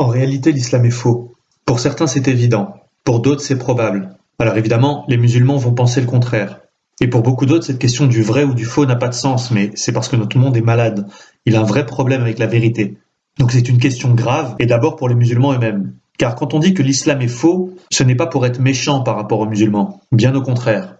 En réalité l'islam est faux. Pour certains c'est évident, pour d'autres c'est probable. Alors évidemment, les musulmans vont penser le contraire. Et pour beaucoup d'autres, cette question du vrai ou du faux n'a pas de sens, mais c'est parce que notre monde est malade. Il a un vrai problème avec la vérité. Donc c'est une question grave, et d'abord pour les musulmans eux-mêmes. Car quand on dit que l'islam est faux, ce n'est pas pour être méchant par rapport aux musulmans. Bien au contraire.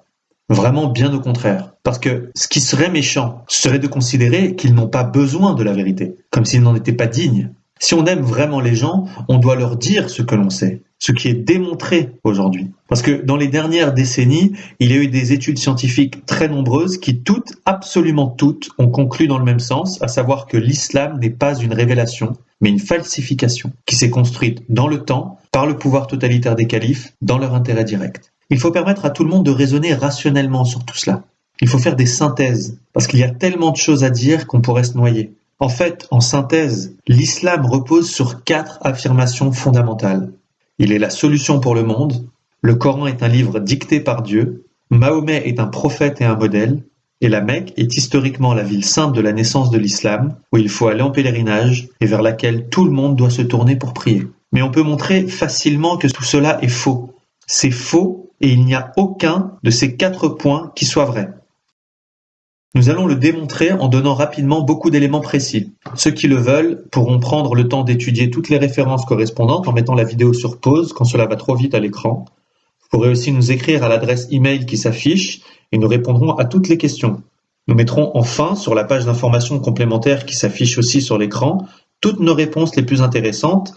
Vraiment bien au contraire. Parce que ce qui serait méchant serait de considérer qu'ils n'ont pas besoin de la vérité, comme s'ils n'en étaient pas dignes. Si on aime vraiment les gens, on doit leur dire ce que l'on sait, ce qui est démontré aujourd'hui. Parce que dans les dernières décennies, il y a eu des études scientifiques très nombreuses qui toutes, absolument toutes, ont conclu dans le même sens, à savoir que l'islam n'est pas une révélation, mais une falsification qui s'est construite dans le temps par le pouvoir totalitaire des califes dans leur intérêt direct. Il faut permettre à tout le monde de raisonner rationnellement sur tout cela. Il faut faire des synthèses, parce qu'il y a tellement de choses à dire qu'on pourrait se noyer. En fait, en synthèse, l'islam repose sur quatre affirmations fondamentales. Il est la solution pour le monde, le Coran est un livre dicté par Dieu, Mahomet est un prophète et un modèle, et la Mecque est historiquement la ville sainte de la naissance de l'islam, où il faut aller en pèlerinage et vers laquelle tout le monde doit se tourner pour prier. Mais on peut montrer facilement que tout cela est faux. C'est faux et il n'y a aucun de ces quatre points qui soit vrai. Nous allons le démontrer en donnant rapidement beaucoup d'éléments précis. Ceux qui le veulent pourront prendre le temps d'étudier toutes les références correspondantes en mettant la vidéo sur pause quand cela va trop vite à l'écran. Vous pourrez aussi nous écrire à l'adresse email qui s'affiche et nous répondrons à toutes les questions. Nous mettrons enfin sur la page d'information complémentaire qui s'affiche aussi sur l'écran toutes nos réponses les plus intéressantes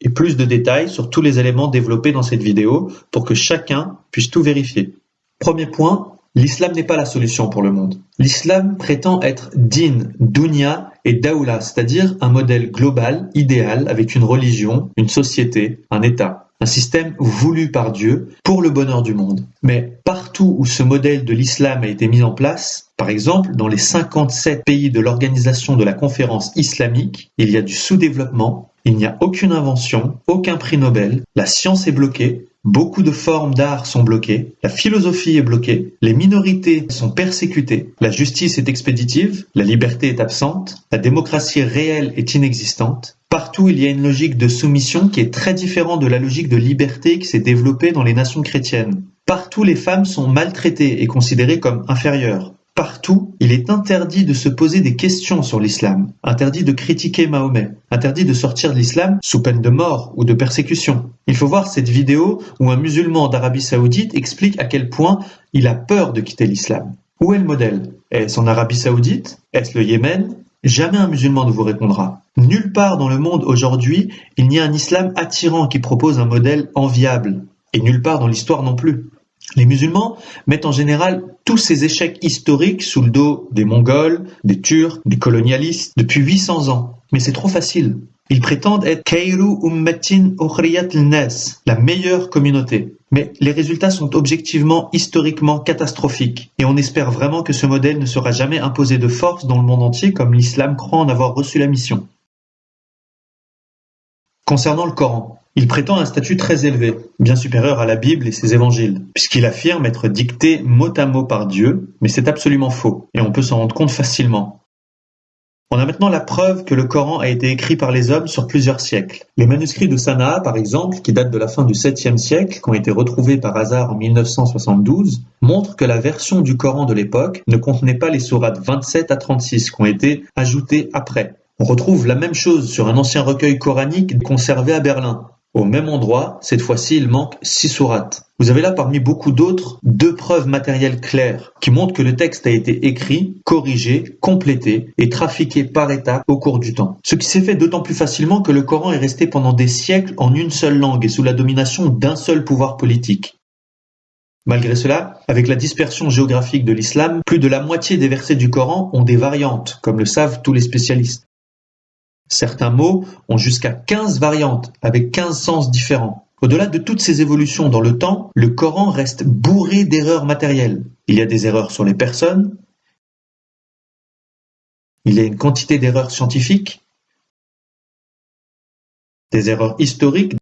et plus de détails sur tous les éléments développés dans cette vidéo pour que chacun puisse tout vérifier. Premier point, L'islam n'est pas la solution pour le monde. L'islam prétend être din, dunya et daoula, c'est-à-dire un modèle global, idéal, avec une religion, une société, un État. Un système voulu par Dieu pour le bonheur du monde. Mais partout où ce modèle de l'islam a été mis en place, par exemple dans les 57 pays de l'organisation de la conférence islamique, il y a du sous-développement, il n'y a aucune invention, aucun prix Nobel, la science est bloquée, Beaucoup de formes d'art sont bloquées, la philosophie est bloquée, les minorités sont persécutées, la justice est expéditive, la liberté est absente, la démocratie réelle est inexistante. Partout, il y a une logique de soumission qui est très différente de la logique de liberté qui s'est développée dans les nations chrétiennes. Partout, les femmes sont maltraitées et considérées comme inférieures. Partout, il est interdit de se poser des questions sur l'islam, interdit de critiquer Mahomet, interdit de sortir de l'islam sous peine de mort ou de persécution. Il faut voir cette vidéo où un musulman d'Arabie saoudite explique à quel point il a peur de quitter l'islam. Où est le modèle? Est-ce en Arabie saoudite? Est-ce le Yémen? Jamais un musulman ne vous répondra. Nulle part dans le monde aujourd'hui, il n'y a un islam attirant qui propose un modèle enviable, et nulle part dans l'histoire non plus. Les musulmans mettent en général tous ces échecs historiques sous le dos des Mongols, des Turcs, des colonialistes, depuis 800 ans. Mais c'est trop facile. Ils prétendent être Kairu Ummatin Ukhriyat Nas, la meilleure communauté. Mais les résultats sont objectivement, historiquement catastrophiques, et on espère vraiment que ce modèle ne sera jamais imposé de force dans le monde entier comme l'islam croit en avoir reçu la mission. Concernant le Coran, il prétend un statut très élevé, bien supérieur à la Bible et ses évangiles, puisqu'il affirme être dicté mot à mot par Dieu, mais c'est absolument faux, et on peut s'en rendre compte facilement. On a maintenant la preuve que le Coran a été écrit par les hommes sur plusieurs siècles. Les manuscrits de Sanaa, par exemple, qui datent de la fin du 7e siècle, qui ont été retrouvés par hasard en 1972, montrent que la version du Coran de l'époque ne contenait pas les sourates 27 à 36 qui ont été ajoutées après. On retrouve la même chose sur un ancien recueil coranique conservé à Berlin, au même endroit, cette fois-ci il manque six sourates. Vous avez là parmi beaucoup d'autres deux preuves matérielles claires qui montrent que le texte a été écrit, corrigé, complété et trafiqué par étapes au cours du temps. Ce qui s'est fait d'autant plus facilement que le Coran est resté pendant des siècles en une seule langue et sous la domination d'un seul pouvoir politique. Malgré cela, avec la dispersion géographique de l'islam, plus de la moitié des versets du Coran ont des variantes, comme le savent tous les spécialistes. Certains mots ont jusqu'à quinze variantes avec quinze sens différents. Au-delà de toutes ces évolutions dans le temps, le Coran reste bourré d'erreurs matérielles. Il y a des erreurs sur les personnes, il y a une quantité d'erreurs scientifiques, des erreurs historiques,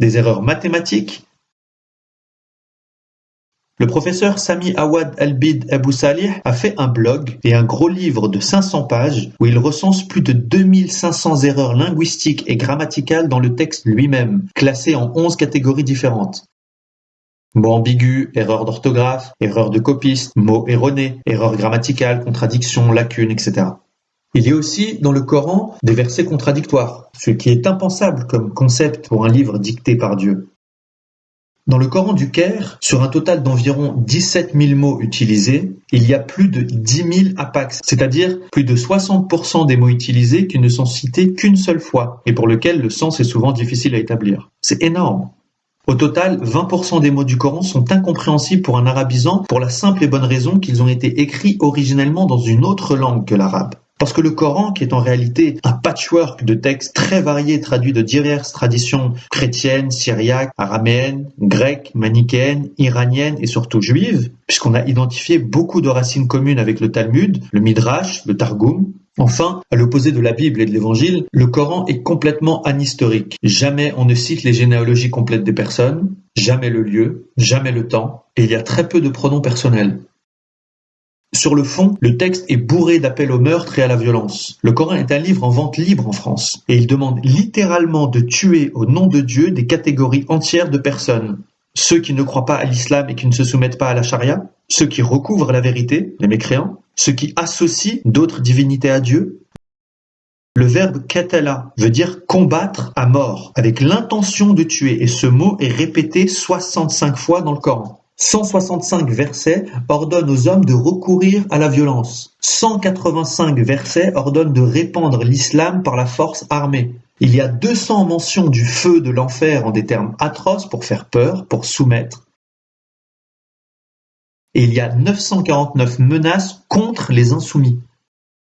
des erreurs mathématiques, le professeur Sami Awad Albid Abu Salih a fait un blog et un gros livre de 500 pages où il recense plus de 2500 erreurs linguistiques et grammaticales dans le texte lui-même, classées en 11 catégories différentes. Mots ambigus, erreurs d'orthographe, erreurs de copiste, mots erronés, erreurs grammaticales, contradictions, lacunes, etc. Il y a aussi dans le Coran des versets contradictoires, ce qui est impensable comme concept pour un livre dicté par Dieu. Dans le Coran du Caire, sur un total d'environ 17 000 mots utilisés, il y a plus de 10 000 apax, c'est-à-dire plus de 60% des mots utilisés qui ne sont cités qu'une seule fois et pour lesquels le sens est souvent difficile à établir. C'est énorme. Au total, 20% des mots du Coran sont incompréhensibles pour un arabisant pour la simple et bonne raison qu'ils ont été écrits originellement dans une autre langue que l'arabe. Parce que le Coran, qui est en réalité un patchwork de textes très variés traduits de diverses traditions chrétiennes, syriaques, araméennes, grecques, manichéennes, iraniennes et surtout juives, puisqu'on a identifié beaucoup de racines communes avec le Talmud, le Midrash, le Targum, Enfin, à l'opposé de la Bible et de l'Évangile, le Coran est complètement anhistorique. Jamais on ne cite les généalogies complètes des personnes, jamais le lieu, jamais le temps, et il y a très peu de pronoms personnels. Sur le fond, le texte est bourré d'appels au meurtre et à la violence. Le Coran est un livre en vente libre en France, et il demande littéralement de tuer au nom de Dieu des catégories entières de personnes. Ceux qui ne croient pas à l'islam et qui ne se soumettent pas à la charia, ceux qui recouvrent la vérité, les mécréants, ceux qui associent d'autres divinités à Dieu. Le verbe katala veut dire combattre à mort, avec l'intention de tuer, et ce mot est répété 65 fois dans le Coran. 165 versets ordonnent aux hommes de recourir à la violence. 185 versets ordonnent de répandre l'islam par la force armée. Il y a 200 mentions du feu de l'enfer en des termes atroces pour faire peur, pour soumettre. Et il y a 949 menaces contre les insoumis.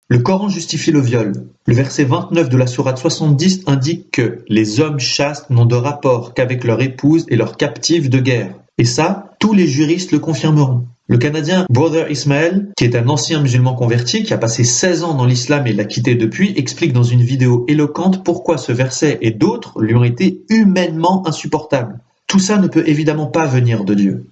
Le Coran justifie le viol. Le verset 29 de la sourate 70 indique que les hommes chastes n'ont de rapport qu'avec leur épouse et leurs captives de guerre. Et ça, tous les juristes le confirmeront. Le Canadien Brother Ismael, qui est un ancien musulman converti, qui a passé 16 ans dans l'islam et l'a quitté depuis, explique dans une vidéo éloquente pourquoi ce verset et d'autres lui ont été humainement insupportables. Tout ça ne peut évidemment pas venir de Dieu.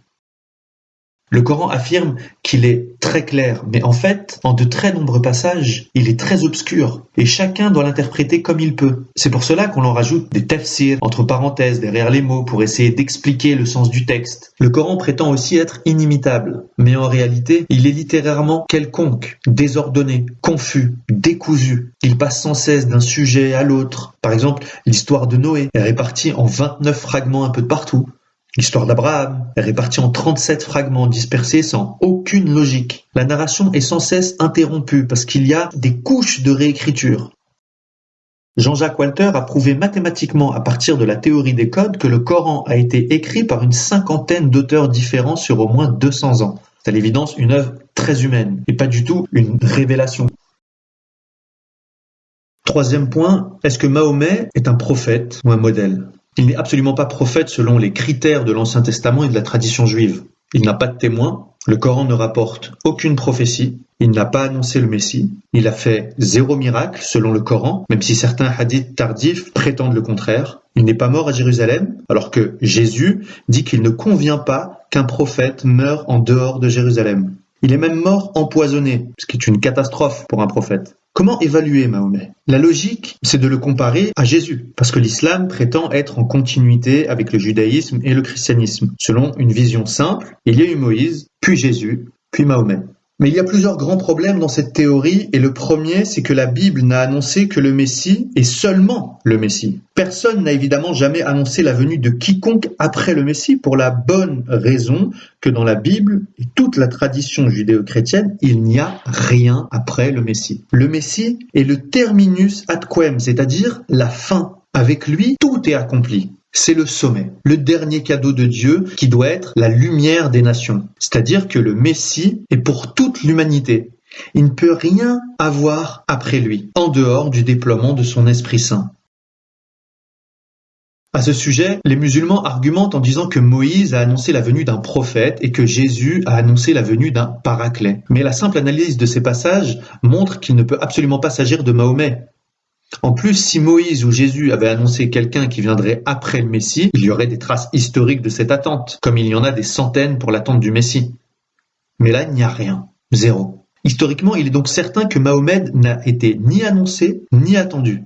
Le Coran affirme qu'il est très clair, mais en fait, en de très nombreux passages, il est très obscur, et chacun doit l'interpréter comme il peut. C'est pour cela qu'on en rajoute des tafsirs entre parenthèses derrière les mots pour essayer d'expliquer le sens du texte. Le Coran prétend aussi être inimitable, mais en réalité, il est littérairement quelconque, désordonné, confus, décousu. Il passe sans cesse d'un sujet à l'autre. Par exemple, l'histoire de Noé est répartie en 29 fragments un peu de partout. L'histoire d'Abraham est répartie en 37 fragments dispersés sans aucune logique. La narration est sans cesse interrompue parce qu'il y a des couches de réécriture. Jean-Jacques Walter a prouvé mathématiquement à partir de la théorie des codes que le Coran a été écrit par une cinquantaine d'auteurs différents sur au moins 200 ans. C'est à l'évidence une œuvre très humaine et pas du tout une révélation. Troisième point, est-ce que Mahomet est un prophète ou un modèle? Il n'est absolument pas prophète selon les critères de l'Ancien Testament et de la tradition juive. Il n'a pas de témoin, le Coran ne rapporte aucune prophétie, il n'a pas annoncé le Messie, il a fait zéro miracle selon le Coran, même si certains hadiths tardifs prétendent le contraire. Il n'est pas mort à Jérusalem, alors que Jésus dit qu'il ne convient pas qu'un prophète meure en dehors de Jérusalem. Il est même mort empoisonné, ce qui est une catastrophe pour un prophète. Comment évaluer Mahomet? La logique, c'est de le comparer à Jésus, parce que l'islam prétend être en continuité avec le judaïsme et le christianisme. Selon une vision simple, il y a eu Moïse, puis Jésus, puis Mahomet. Mais il y a plusieurs grands problèmes dans cette théorie, et le premier, c'est que la Bible n'a annoncé que le Messie et seulement le Messie. Personne n'a évidemment jamais annoncé la venue de quiconque après le Messie, pour la bonne raison que dans la Bible et toute la tradition judéo-chrétienne, il n'y a rien après le Messie. Le Messie est le terminus ad quem, c'est-à-dire la fin. Avec lui, tout est accompli c'est le sommet, le dernier cadeau de Dieu qui doit être la lumière des nations. C'est-à-dire que le Messie est pour toute l'humanité. Il ne peut rien avoir après lui, en dehors du déploiement de son Esprit Saint. À ce sujet, les musulmans argumentent en disant que Moïse a annoncé la venue d'un prophète et que Jésus a annoncé la venue d'un paraclet. Mais la simple analyse de ces passages montre qu'il ne peut absolument pas s'agir de Mahomet, En plus, si Moïse ou Jésus avaient annoncé quelqu'un qui viendrait après le Messie, il y aurait des traces historiques de cette attente, comme il y en a des centaines pour l'attente du Messie. Mais là, il n'y a rien. Zéro. Historiquement, il est donc certain que Mahomet n'a été ni annoncé, ni attendu.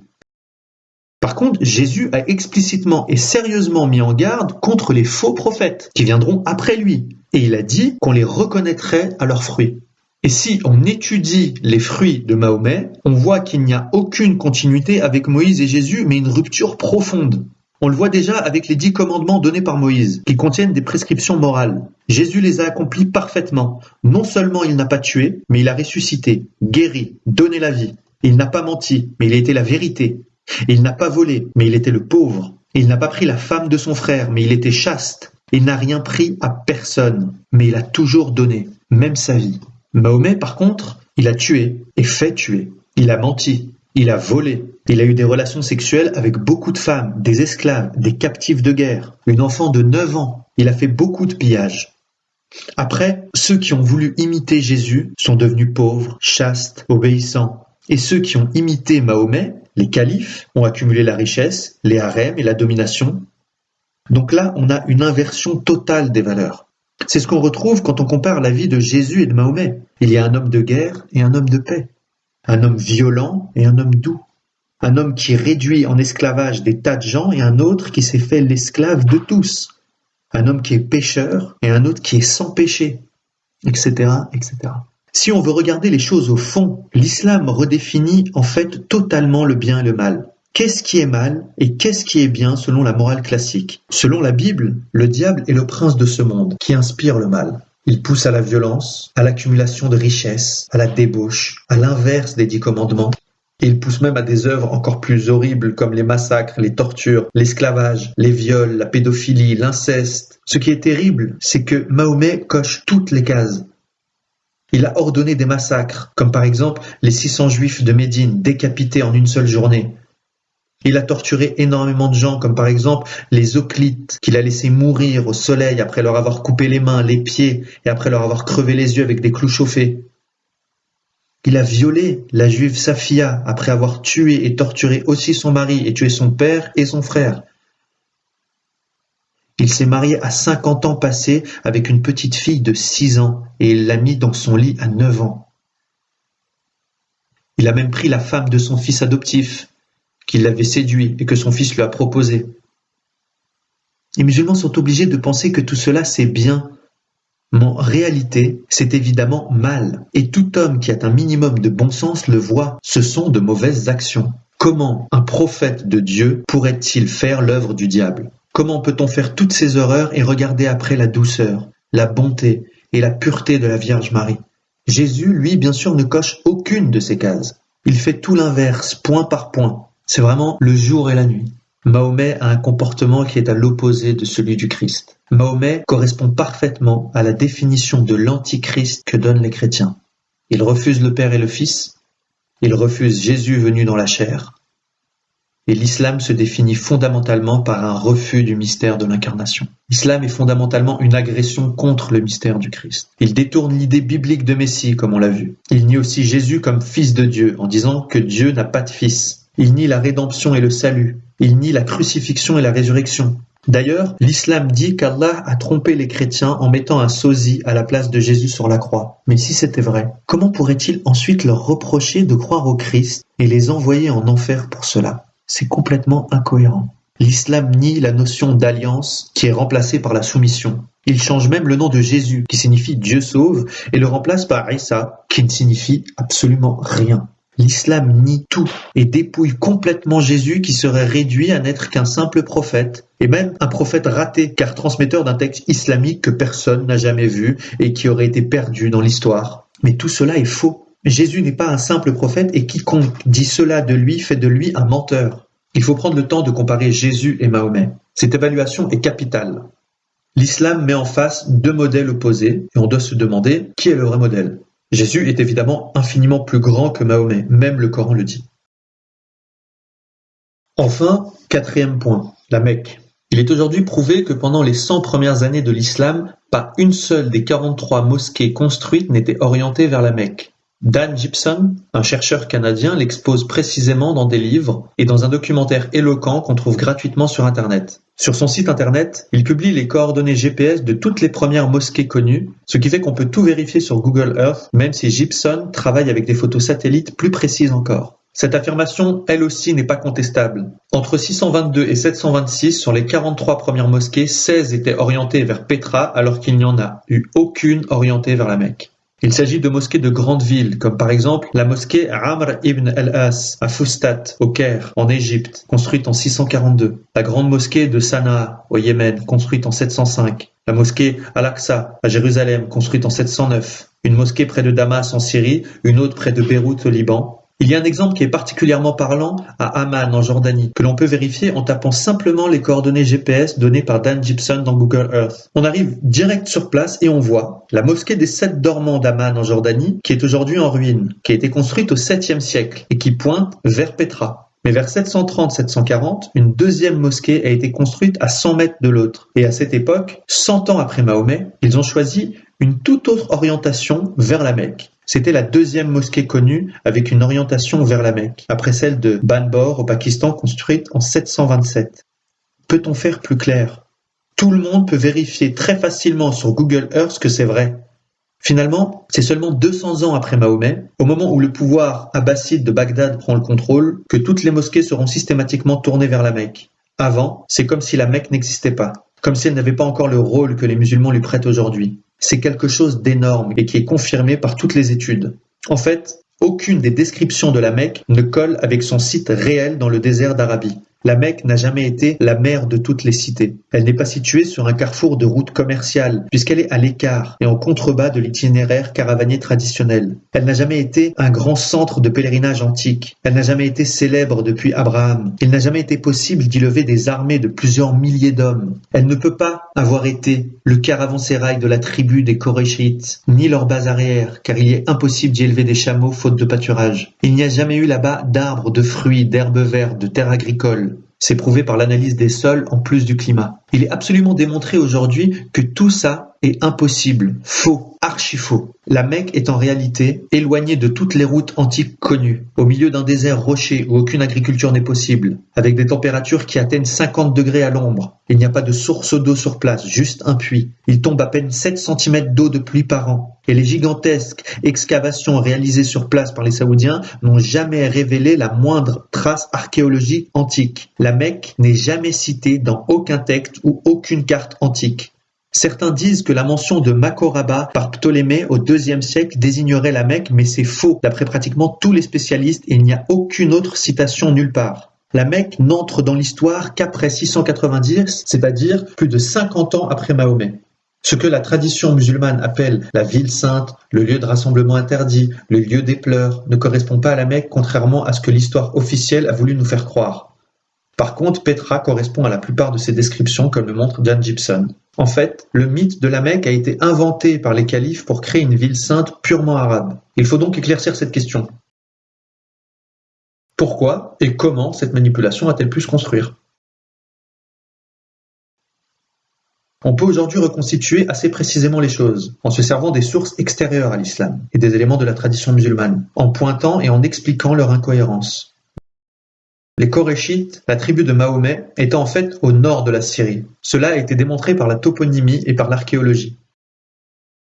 Par contre, Jésus a explicitement et sérieusement mis en garde contre les faux prophètes qui viendront après lui, et il a dit qu'on les reconnaîtrait à leurs fruits. Et si on étudie les fruits de Mahomet, on voit qu'il n'y a aucune continuité avec Moïse et Jésus, mais une rupture profonde. On le voit déjà avec les dix commandements donnés par Moïse, qui contiennent des prescriptions morales. Jésus les a accomplis parfaitement. Non seulement il n'a pas tué, mais il a ressuscité, guéri, donné la vie. Il n'a pas menti, mais il été la vérité. Il n'a pas volé, mais il était le pauvre. Il n'a pas pris la femme de son frère, mais il était chaste. Il n'a rien pris à personne, mais il a toujours donné, même sa vie. Mahomet, par contre, il a tué et fait tuer. Il a menti, il a volé, il a eu des relations sexuelles avec beaucoup de femmes, des esclaves, des captifs de guerre, une enfant de 9 ans. Il a fait beaucoup de pillages. Après, ceux qui ont voulu imiter Jésus sont devenus pauvres, chastes, obéissants. Et ceux qui ont imité Mahomet, les califes, ont accumulé la richesse, les harems et la domination. Donc là, on a une inversion totale des valeurs. C'est ce qu'on retrouve quand on compare la vie de Jésus et de Mahomet. Il y a un homme de guerre et un homme de paix, un homme violent et un homme doux, un homme qui réduit en esclavage des tas de gens et un autre qui s'est fait l'esclave de tous, un homme qui est pécheur et un autre qui est sans péché, etc., etc. Si on veut regarder les choses au fond, l'islam redéfinit en fait totalement le bien et le mal. Qu'est-ce qui est mal et qu'est-ce qui est bien selon la morale classique? Selon la Bible, le diable est le prince de ce monde qui inspire le mal. Il pousse à la violence, à l'accumulation de richesses, à la débauche, à l'inverse des dix commandements. il pousse même à des œuvres encore plus horribles comme les massacres, les tortures, l'esclavage, les viols, la pédophilie, l'inceste. Ce qui est terrible, c'est que Mahomet coche toutes les cases. Il a ordonné des massacres, comme par exemple les 600 juifs de Médine décapités en une seule journée, il a torturé énormément de gens, comme par exemple les Oclites, qu'il a laissé mourir au soleil après leur avoir coupé les mains, les pieds, et après leur avoir crevé les yeux avec des clous chauffés. Il a violé la juive Safia après avoir tué et torturé aussi son mari et tué son père et son frère. Il s'est marié à 50 ans passés avec une petite fille de 6 ans et il l'a mis dans son lit à 9 ans. Il a même pris la femme de son fils adoptif, qu'il l'avait séduit et que son fils lui a proposé. Les musulmans sont obligés de penser que tout cela c'est bien, mais en réalité c'est évidemment mal, et tout homme qui a un minimum de bon sens le voit, ce sont de mauvaises actions. Comment un prophète de Dieu pourrait-il faire l'œuvre du diable? Comment peut-on faire toutes ces horreurs et regarder après la douceur, la bonté et la pureté de la Vierge Marie? Jésus, lui, bien sûr, ne coche aucune de ces cases. Il fait tout l'inverse, point par point. C'est vraiment le jour et la nuit. Mahomet a un comportement qui est à l'opposé de celui du Christ. Mahomet correspond parfaitement à la définition de l'antichrist que donnent les chrétiens. Il refuse le Père et le Fils, il refuse Jésus venu dans la chair, et l'islam se définit fondamentalement par un refus du mystère de l'incarnation. L'islam est fondamentalement une agression contre le mystère du Christ. Il détourne l'idée biblique de Messie, comme on l'a vu. Il nie aussi Jésus comme fils de Dieu, en disant que Dieu n'a pas de fils. Il nie la rédemption et le salut. Il nie la crucifixion et la résurrection. D'ailleurs, l'islam dit qu'Allah a trompé les chrétiens en mettant un sosie à la place de Jésus sur la croix. Mais si c'était vrai, comment pourrait-il ensuite leur reprocher de croire au Christ et les envoyer en enfer pour cela? C'est complètement incohérent. L'islam nie la notion d'alliance qui est remplacée par la soumission. Il change même le nom de Jésus, qui signifie Dieu sauve, et le remplace par Isa, qui ne signifie absolument rien. L'islam nie tout et dépouille complètement Jésus qui serait réduit à n'être qu'un simple prophète, et même un prophète raté, car transmetteur d'un texte islamique que personne n'a jamais vu et qui aurait été perdu dans l'histoire. Mais tout cela est faux. Jésus n'est pas un simple prophète et quiconque dit cela de lui fait de lui un menteur. Il faut prendre le temps de comparer Jésus et Mahomet. Cette évaluation est capitale. L'islam met en face deux modèles opposés et on doit se demander qui est le vrai modèle. Jésus est évidemment infiniment plus grand que Mahomet, même le Coran le dit. Enfin, quatrième point, la Mecque. Il est aujourd'hui prouvé que pendant les 100 premières années de l'islam, pas une seule des 43 mosquées construites n'était orientée vers la Mecque. Dan Gibson, un chercheur canadien, l'expose précisément dans des livres et dans un documentaire éloquent qu'on trouve gratuitement sur Internet. Sur son site internet, il publie les coordonnées GPS de toutes les premières mosquées connues, ce qui fait qu'on peut tout vérifier sur Google Earth, même si Gibson travaille avec des photos satellites plus précises encore. Cette affirmation, elle aussi, n'est pas contestable. Entre 622 et 726, sur les 43 premières mosquées, 16 étaient orientées vers Petra alors qu'il n'y en a eu aucune orientée vers la Mecque. Il s'agit de mosquées de grandes villes, comme par exemple la mosquée Amr ibn al-As à Fustat, au Caire, en Égypte, construite en 642. La grande mosquée de Sanaa, au Yémen, construite en 705. La mosquée Al-Aqsa, à Jérusalem, construite en 709. Une mosquée près de Damas en Syrie, une autre près de Beyrouth au Liban, il y a un exemple qui est particulièrement parlant à Amman en Jordanie, que l'on peut vérifier en tapant simplement les coordonnées GPS données par Dan Gibson dans Google Earth. On arrive direct sur place et on voit la mosquée des sept dormants d'Amman en Jordanie, qui est aujourd'hui en ruine, qui a été construite au 7e siècle et qui pointe vers Petra. Mais vers 730-740, une deuxième mosquée a été construite à 100 mètres de l'autre. Et à cette époque, 100 ans après Mahomet, ils ont choisi une toute autre orientation vers la Mecque. C'était la deuxième mosquée connue avec une orientation vers la Mecque, après celle de Banbor au Pakistan construite en 727. Peut-on faire plus clair? Tout le monde peut vérifier très facilement sur Google Earth que c'est vrai. Finalement, c'est seulement 200 ans après Mahomet, au moment où le pouvoir abbasside de Bagdad prend le contrôle, que toutes les mosquées seront systématiquement tournées vers la Mecque. Avant, c'est comme si la Mecque n'existait pas, comme si elle n'avait pas encore le rôle que les musulmans lui prêtent aujourd'hui. C'est quelque chose d'énorme et qui est confirmé par toutes les études. En fait, aucune des descriptions de la Mecque ne colle avec son site réel dans le désert d'Arabie. La Mecque n'a jamais été la mère de toutes les cités. Elle n'est pas située sur un carrefour de routes commerciales, puisqu'elle est à l'écart et en contrebas de l'itinéraire caravanier traditionnel. Elle n'a jamais été un grand centre de pèlerinage antique. Elle n'a jamais été célèbre depuis Abraham. Il n'a jamais été possible d'y lever des armées de plusieurs milliers d'hommes. Elle ne peut pas avoir été le caravansérail de la tribu des Koréchites, ni leur base arrière, car il est impossible d'y élever des chameaux faute de pâturage. Il n'y a jamais eu là-bas d'arbres, de fruits, d'herbes vertes, de terres agricoles. C'est prouvé par l'analyse des sols en plus du climat. Il est absolument démontré aujourd'hui que tout ça est impossible, faux, archi faux. La Mecque est en réalité éloignée de toutes les routes antiques connues, au milieu d'un désert rocher où aucune agriculture n'est possible, avec des températures qui atteignent 50 degrés à l'ombre. Il n'y a pas de source d'eau sur place, juste un puits. Il tombe à peine 7 cm d'eau de pluie par an. Et les gigantesques excavations réalisées sur place par les Saoudiens n'ont jamais révélé la moindre trace archéologique antique. La Mecque n'est jamais citée dans aucun texte ou aucune carte antique. Certains disent que la mention de Makoraba par Ptolémée au IIe siècle désignerait la Mecque, mais c'est faux. D'après pratiquement tous les spécialistes, il n'y a aucune autre citation nulle part. La Mecque n'entre dans l'histoire qu'après 690, c'est-à-dire plus de 50 ans après Mahomet. Ce que la tradition musulmane appelle la ville sainte, le lieu de rassemblement interdit, le lieu des pleurs, ne correspond pas à la Mecque, contrairement à ce que l'histoire officielle a voulu nous faire croire. Par contre, Petra correspond à la plupart de ces descriptions, comme le montre Dan Gibson. En fait, le mythe de la Mecque a été inventé par les califes pour créer une ville sainte purement arabe. Il faut donc éclaircir cette question. Pourquoi et comment cette manipulation a-t-elle pu se construire? On peut aujourd'hui reconstituer assez précisément les choses, en se servant des sources extérieures à l'islam et des éléments de la tradition musulmane, en pointant et en expliquant leur incohérence. Les Koréchites, la tribu de Mahomet, étaient en fait au nord de la Syrie. Cela a été démontré par la toponymie et par l'archéologie.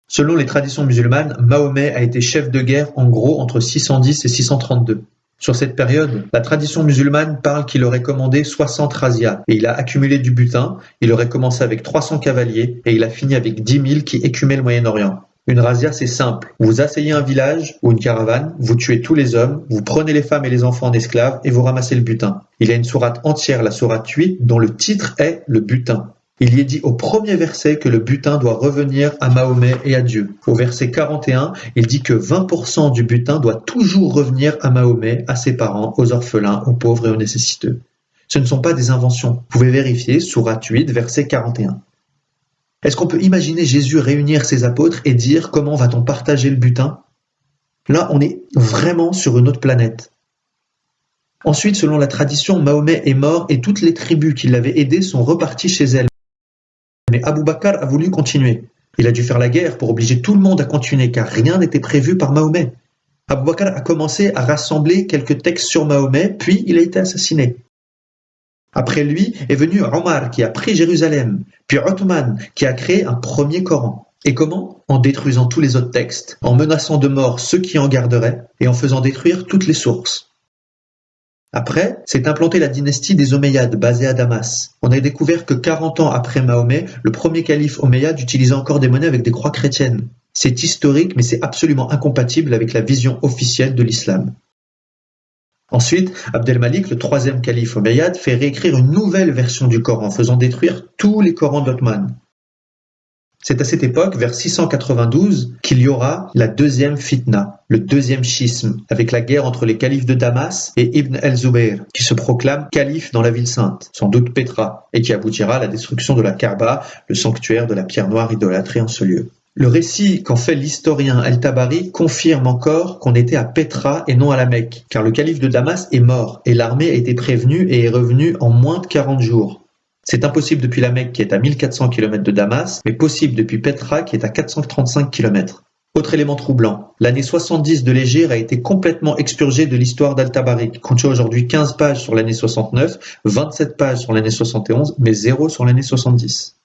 Selon les traditions musulmanes, Mahomet a été chef de guerre en gros entre 610 et 632. Sur cette période, la tradition musulmane parle qu'il aurait commandé 60 razzias et il a accumulé du butin, il aurait commencé avec 300 cavaliers et il a fini avec 10 000 qui écumaient le Moyen-Orient. Une razzia, c'est simple. Vous asseyez un village ou une caravane, vous tuez tous les hommes, vous prenez les femmes et les enfants en esclaves et vous ramassez le butin. Il y a une sourate entière, la sourate 8, dont le titre est le butin. Il y est dit au premier verset que le butin doit revenir à Mahomet et à Dieu. Au verset 41, il dit que 20% du butin doit toujours revenir à Mahomet, à ses parents, aux orphelins, aux pauvres et aux nécessiteux. Ce ne sont pas des inventions. Vous pouvez vérifier, sourate 8, verset 41. Est-ce qu'on peut imaginer Jésus réunir ses apôtres et dire comment va-t-on partager le butin? Là, on est vraiment sur une autre planète. Ensuite, selon la tradition, Mahomet est mort et toutes les tribus qui l'avaient aidé sont reparties chez elles. Mais Abou Bakr a voulu continuer. Il a dû faire la guerre pour obliger tout le monde à continuer car rien n'était prévu par Mahomet. Abu Bakr a commencé à rassembler quelques textes sur Mahomet, puis il a été assassiné. Après lui est venu Omar qui a pris Jérusalem, puis Othman qui a créé un premier Coran. Et comment? En détruisant tous les autres textes, en menaçant de mort ceux qui en garderaient, et en faisant détruire toutes les sources. Après, s'est implantée la dynastie des Omeyyades basée à Damas. On a découvert que 40 ans après Mahomet, le premier calife Omeyyade utilisait encore des monnaies avec des croix chrétiennes. C'est historique mais c'est absolument incompatible avec la vision officielle de l'islam. Ensuite, Abdelmalik, le troisième calife omeyyade, fait réécrire une nouvelle version du Coran, faisant détruire tous les Corans d'Othman. C'est à cette époque, vers 692, qu'il y aura la deuxième fitna, le deuxième schisme, avec la guerre entre les califes de Damas et Ibn el-Zubayr, qui se proclame calife dans la ville sainte, sans doute Petra, et qui aboutira à la destruction de la Kaaba, le sanctuaire de la pierre noire idolâtrée en ce lieu. Le récit qu'en fait l'historien El-Tabari confirme encore qu'on était à Petra et non à la Mecque, car le calife de Damas est mort et l'armée a été prévenue et est revenue en moins de 40 jours. C'est impossible depuis la Mecque qui est à 1400 km de Damas, mais possible depuis Petra qui est à 435 km. Autre élément troublant, l'année 70 de l'Égir a été complètement expurgée de l'histoire d'Al-Tabari, qui contient aujourd'hui 15 pages sur l'année 69, 27 pages sur l'année 71, mais 0 sur l'année 70.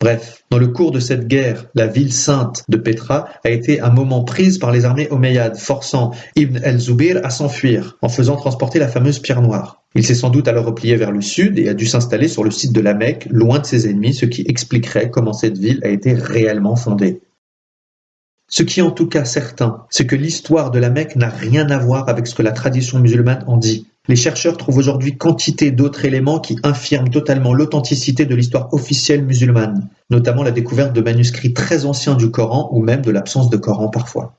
Bref, dans le cours de cette guerre, la ville sainte de Petra a été un moment prise par les armées omeyyades, forçant Ibn el-Zubir à s'enfuir en faisant transporter la fameuse pierre noire. Il s'est sans doute alors replié vers le sud et a dû s'installer sur le site de la Mecque, loin de ses ennemis, ce qui expliquerait comment cette ville a été réellement fondée. Ce qui est en tout cas certain, c'est que l'histoire de la Mecque n'a rien à voir avec ce que la tradition musulmane en dit. Les chercheurs trouvent aujourd'hui quantité d'autres éléments qui infirment totalement l'authenticité de l'histoire officielle musulmane, notamment la découverte de manuscrits très anciens du Coran ou même de l'absence de Coran parfois.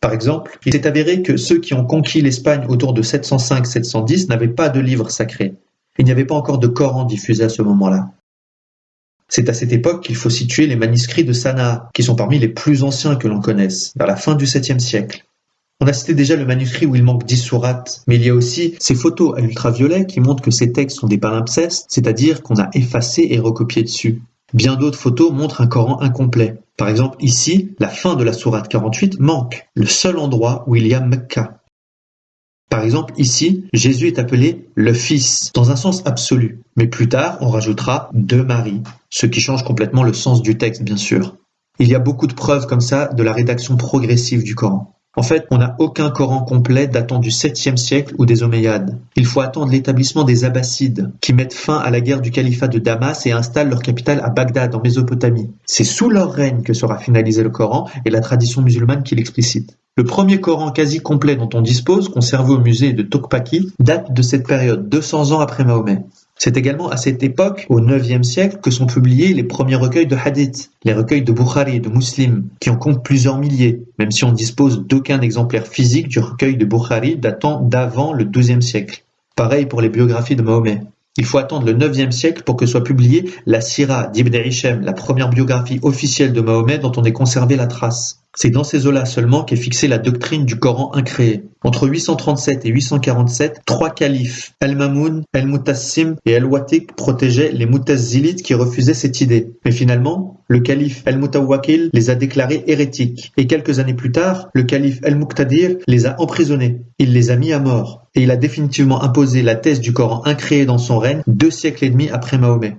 Par exemple, il s'est avéré que ceux qui ont conquis l'Espagne autour de 705-710 n'avaient pas de livre sacré. Il n'y avait pas encore de Coran diffusé à ce moment-là. C'est à cette époque qu'il faut situer les manuscrits de Sanaa, qui sont parmi les plus anciens que l'on connaisse, vers la fin du 7e siècle. On a cité déjà le manuscrit où il manque dix sourates, mais il y a aussi ces photos à ultraviolet qui montrent que ces textes sont des palimpsestes, c'est-à-dire qu'on a effacé et recopié dessus. Bien d'autres photos montrent un Coran incomplet. Par exemple, ici, la fin de la sourate 48 manque, le seul endroit où il y a Mecca. Par exemple, ici, Jésus est appelé le Fils, dans un sens absolu. Mais plus tard, on rajoutera de Marie, ce qui change complètement le sens du texte, bien sûr. Il y a beaucoup de preuves comme ça de la rédaction progressive du Coran. En fait, on n'a aucun Coran complet datant du septième siècle ou des Omeyyades. Il faut attendre l'établissement des Abbassides, qui mettent fin à la guerre du califat de Damas et installent leur capitale à Bagdad, en Mésopotamie. C'est sous leur règne que sera finalisé le Coran et la tradition musulmane qui l'explicite. Le premier Coran quasi complet dont on dispose, conservé au musée de Tokpaki, date de cette période, 200 ans après Mahomet. C'est également à cette époque, au IXe siècle, que sont publiés les premiers recueils de hadith, les recueils de Bukhari et de Muslim, qui en comptent plusieurs milliers, même si on dispose d'aucun exemplaire physique du recueil de Bukhari datant d'avant le XIIe siècle. Pareil pour les biographies de Mahomet. Il faut attendre le IXe siècle pour que soit publiée la Sira d'Ibn Hisham, la première biographie officielle de Mahomet dont on ait conservé la trace. C'est dans ces eaux-là seulement qu'est fixée la doctrine du Coran incréé. Entre 837 et 847, trois califes, Al-Mamoun, Al-Mutassim et Al-Watiq protégeaient les Mutazilites qui refusaient cette idée. Mais finalement, le calife Al-Mutawakil les a déclarés hérétiques. Et quelques années plus tard, le calife Al-Muqtadir les a emprisonnés. Il les a mis à mort. Et il a définitivement imposé la thèse du Coran incréé dans son règne deux siècles et demi après Mahomet.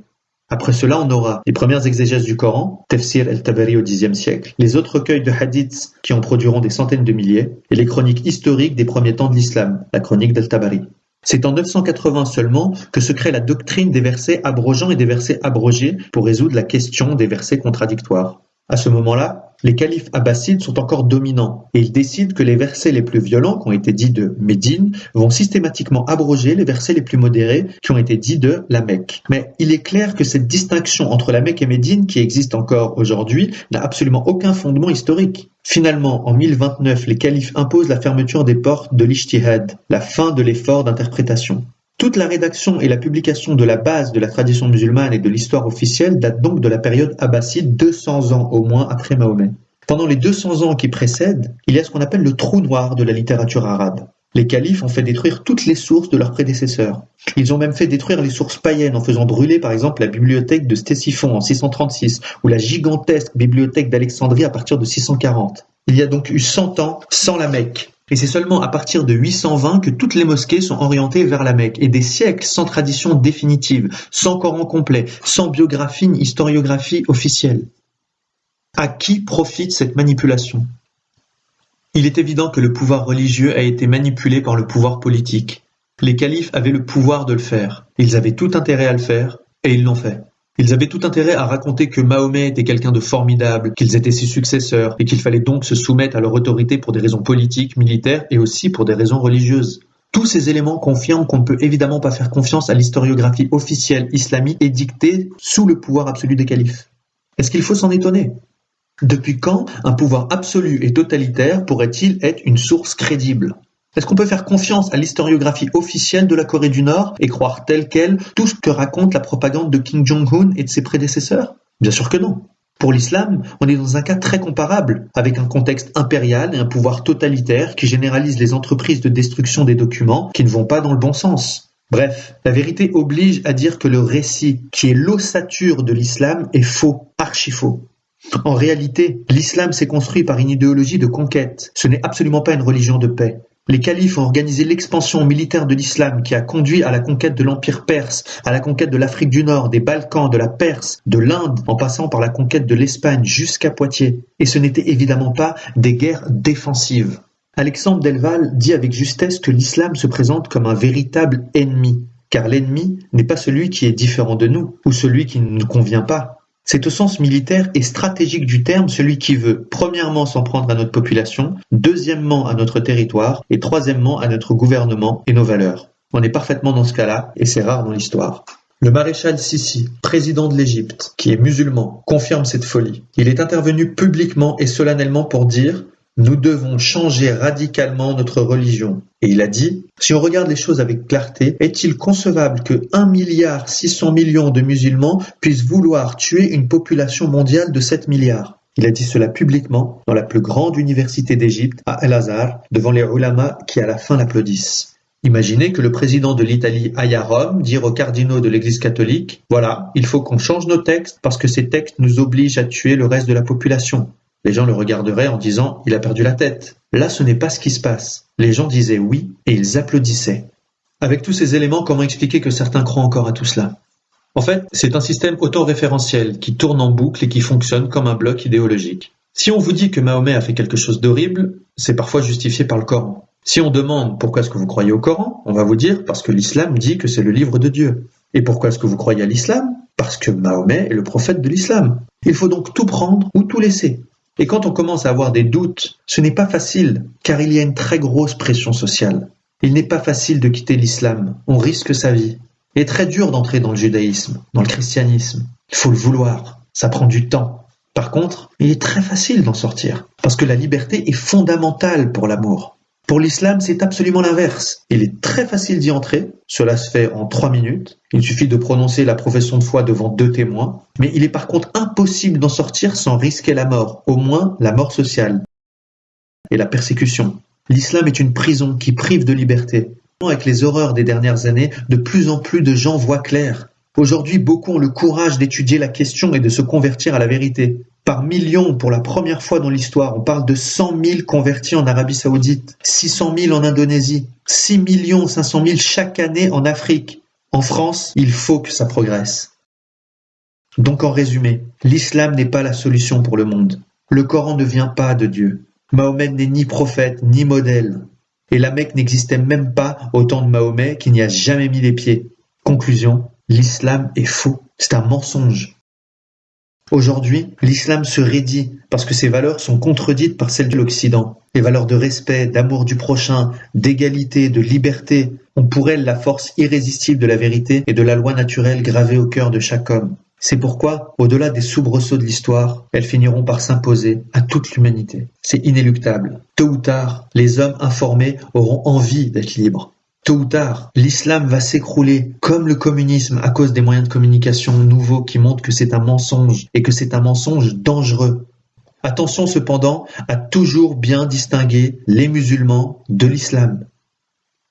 Après cela, on aura les premières exégèses du Coran, Tafsir el-Tabari au Xe siècle, les autres recueils de hadiths qui en produiront des centaines de milliers, et les chroniques historiques des premiers temps de l'islam, la chronique d'El-Tabari. C'est en 980 seulement que se crée la doctrine des versets abrogeants et des versets abrogés pour résoudre la question des versets contradictoires. À ce moment-là, les califes abbassides sont encore dominants et ils décident que les versets les plus violents, qui ont été dits de Médine, vont systématiquement abroger les versets les plus modérés, qui ont été dits de la Mecque. Mais il est clair que cette distinction entre la Mecque et Médine, qui existe encore aujourd'hui, n'a absolument aucun fondement historique. Finalement, en 1029, les califes imposent la fermeture des portes de l'Ijtihad, la fin de l'effort d'interprétation. Toute la rédaction et la publication de la base de la tradition musulmane et de l'histoire officielle datent donc de la période abbasside, 200 ans au moins après Mahomet. Pendant les 200 ans qui précèdent, il y a ce qu'on appelle le trou noir de la littérature arabe. Les califes ont fait détruire toutes les sources de leurs prédécesseurs. Ils ont même fait détruire les sources païennes en faisant brûler par exemple la bibliothèque de Stésiphon en 636 ou la gigantesque bibliothèque d'Alexandrie à partir de 640. Il y a donc eu 100 ans sans la Mecque. Et c'est seulement à partir de 820 que toutes les mosquées sont orientées vers la Mecque. Et des siècles sans tradition définitive, sans Coran complet, sans biographie ni historiographie officielle. À qui profite cette manipulation? Il est évident que le pouvoir religieux a été manipulé par le pouvoir politique. Les califes avaient le pouvoir de le faire. Ils avaient tout intérêt à le faire, et ils l'ont fait. Ils avaient tout intérêt à raconter que Mahomet était quelqu'un de formidable, qu'ils étaient ses successeurs, et qu'il fallait donc se soumettre à leur autorité pour des raisons politiques, militaires et aussi pour des raisons religieuses. Tous ces éléments confirment qu'on ne peut évidemment pas faire confiance à l'historiographie officielle islamique édictée sous le pouvoir absolu des califes. Est-ce qu'il faut s'en étonner? Depuis quand un pouvoir absolu et totalitaire pourrait-il être une source crédible? Est-ce qu'on peut faire confiance à l'historiographie officielle de la Corée du Nord et croire tel quel tout ce que raconte la propagande de Kim Jong-un et de ses prédécesseurs? Bien sûr que non. Pour l'islam, on est dans un cas très comparable, avec un contexte impérial et un pouvoir totalitaire qui généralise les entreprises de destruction des documents qui ne vont pas dans le bon sens. Bref, la vérité oblige à dire que le récit, qui est l'ossature de l'islam, est faux, archi faux. En réalité, l'islam s'est construit par une idéologie de conquête. Ce n'est absolument pas une religion de paix. Les califes ont organisé l'expansion militaire de l'islam qui a conduit à la conquête de l'empire perse, à la conquête de l'Afrique du Nord, des Balkans, de la Perse, de l'Inde, en passant par la conquête de l'Espagne jusqu'à Poitiers. Et ce n'était évidemment pas des guerres défensives. Alexandre Delval dit avec justesse que l'islam se présente comme un véritable ennemi, car l'ennemi n'est pas celui qui est différent de nous, ou celui qui ne nous convient pas, c'est au sens militaire et stratégique du terme celui qui veut, premièrement, s'en prendre à notre population, deuxièmement, à notre territoire, et troisièmement, à notre gouvernement et nos valeurs. On est parfaitement dans ce cas-là, et c'est rare dans l'histoire. Le maréchal Sissi, président de l'Égypte, qui est musulman, confirme cette folie. Il est intervenu publiquement et solennellement pour dire nous devons changer radicalement notre religion. Et il a dit, si on regarde les choses avec clarté, est-il concevable que 1 milliard 600 millions de musulmans puissent vouloir tuer une population mondiale de 7 milliards? Il a dit cela publiquement dans la plus grande université d'Égypte, à El-Azhar, devant les ulama qui à la fin l'applaudissent. Imaginez que le président de l'Italie aille à Rome dire aux cardinaux de l'Église catholique Voilà, il faut qu'on change nos textes parce que ces textes nous obligent à tuer le reste de la population. Les gens le regarderaient en disant Il a perdu la tête. Là, ce n'est pas ce qui se passe. Les gens disaient oui et ils applaudissaient. Avec tous ces éléments, comment expliquer que certains croient encore à tout cela? En fait, c'est un système autoréférentiel qui tourne en boucle et qui fonctionne comme un bloc idéologique. Si on vous dit que Mahomet a fait quelque chose d'horrible, c'est parfois justifié par le Coran. Si on demande pourquoi est-ce que vous croyez au Coran, on va vous dire parce que l'islam dit que c'est le livre de Dieu. Et pourquoi est-ce que vous croyez à l'islam? Parce que Mahomet est le prophète de l'islam. Il faut donc tout prendre ou tout laisser. Et quand on commence à avoir des doutes, ce n'est pas facile, car il y a une très grosse pression sociale. Il n'est pas facile de quitter l'islam, on risque sa vie. Il est très dur d'entrer dans le judaïsme, dans le christianisme. Il faut le vouloir, ça prend du temps. Par contre, il est très facile d'en sortir, parce que la liberté est fondamentale pour l'amour. Pour l'islam, c'est absolument l'inverse. Il est très facile d'y entrer, cela se fait en trois minutes, il suffit de prononcer la profession de foi devant deux témoins, mais il est par contre impossible d'en sortir sans risquer la mort, au moins la mort sociale et la persécution. L'islam est une prison qui prive de liberté. Avec les horreurs des dernières années, de plus en plus de gens voient clair. Aujourd'hui, beaucoup ont le courage d'étudier la question et de se convertir à la vérité par millions pour la première fois dans l'histoire. On parle de 100 000 convertis en Arabie Saoudite, 600 000 en Indonésie, 6 millions 500 000 chaque année en Afrique. En France, il faut que ça progresse. Donc en résumé, l'islam n'est pas la solution pour le monde. Le Coran ne vient pas de Dieu. Mahomet n'est ni prophète ni modèle. Et la Mecque n'existait même pas au temps de Mahomet qui n'y a jamais mis les pieds. Conclusion, l'islam est faux. C'est un mensonge. Aujourd'hui, l'islam se raidit parce que ses valeurs sont contredites par celles de l'Occident. Les valeurs de respect, d'amour du prochain, d'égalité, de liberté ont pour elles la force irrésistible de la vérité et de la loi naturelle gravée au cœur de chaque homme. C'est pourquoi, au-delà des soubresauts de l'histoire, elles finiront par s'imposer à toute l'humanité. C'est inéluctable. Tôt ou tard, les hommes informés auront envie d'être libres. Tôt ou tard, l'islam va s'écrouler comme le communisme à cause des moyens de communication nouveaux qui montrent que c'est un mensonge et que c'est un mensonge dangereux. Attention cependant à toujours bien distinguer les musulmans de l'islam.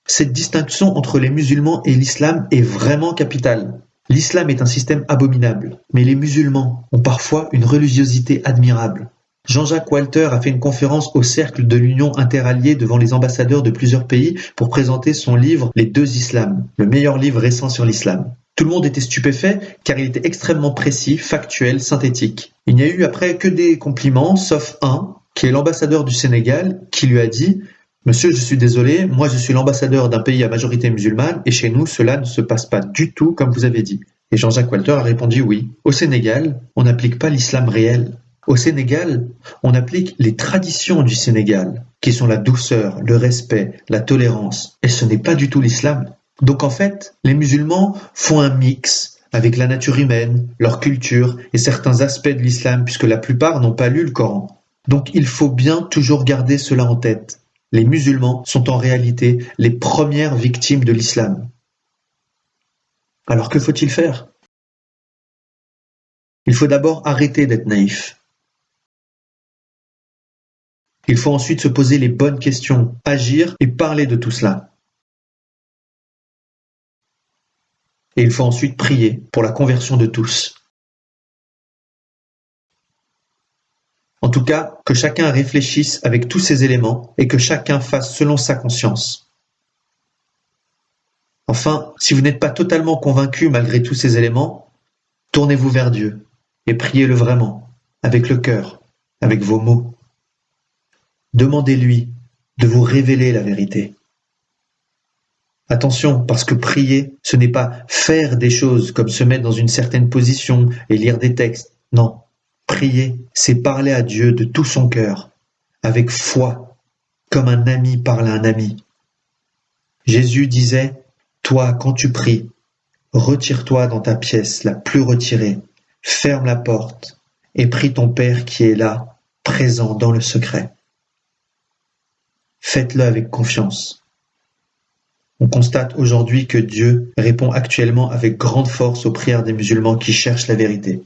Cette distinction entre les musulmans et l'islam est vraiment capitale. L'islam est un système abominable, mais les musulmans ont parfois une religiosité admirable. Jean-Jacques Walter a fait une conférence au Cercle de l'Union interalliée devant les ambassadeurs de plusieurs pays pour présenter son livre Les deux islams, le meilleur livre récent sur l'islam. Tout le monde était stupéfait car il était extrêmement précis, factuel, synthétique. Il n'y a eu après que des compliments, sauf un, qui est l'ambassadeur du Sénégal, qui lui a dit Monsieur, je suis désolé, moi je suis l'ambassadeur d'un pays à majorité musulmane et chez nous cela ne se passe pas du tout comme vous avez dit. Et Jean-Jacques Walter a répondu oui. Au Sénégal, on n'applique pas l'islam réel, au Sénégal, on applique les traditions du Sénégal, qui sont la douceur, le respect, la tolérance, et ce n'est pas du tout l'islam. Donc en fait, les musulmans font un mix avec la nature humaine, leur culture et certains aspects de l'islam, puisque la plupart n'ont pas lu le Coran. Donc il faut bien toujours garder cela en tête. Les musulmans sont en réalité les premières victimes de l'islam. Alors que faut-il faire? Il faut d'abord arrêter d'être naïf. Il faut ensuite se poser les bonnes questions, agir et parler de tout cela. Et il faut ensuite prier pour la conversion de tous. En tout cas, que chacun réfléchisse avec tous ces éléments et que chacun fasse selon sa conscience. Enfin, si vous n'êtes pas totalement convaincu malgré tous ces éléments, tournez-vous vers Dieu et priez-le vraiment, avec le cœur, avec vos mots. Demandez-lui de vous révéler la vérité. Attention, parce que prier, ce n'est pas faire des choses comme se mettre dans une certaine position et lire des textes. Non, prier, c'est parler à Dieu de tout son cœur, avec foi, comme un ami parle à un ami. Jésus disait, Toi, quand tu pries, retire-toi dans ta pièce la plus retirée, ferme la porte, et prie ton Père qui est là, présent dans le secret. Faites-le avec confiance. On constate aujourd'hui que Dieu répond actuellement avec grande force aux prières des musulmans qui cherchent la vérité.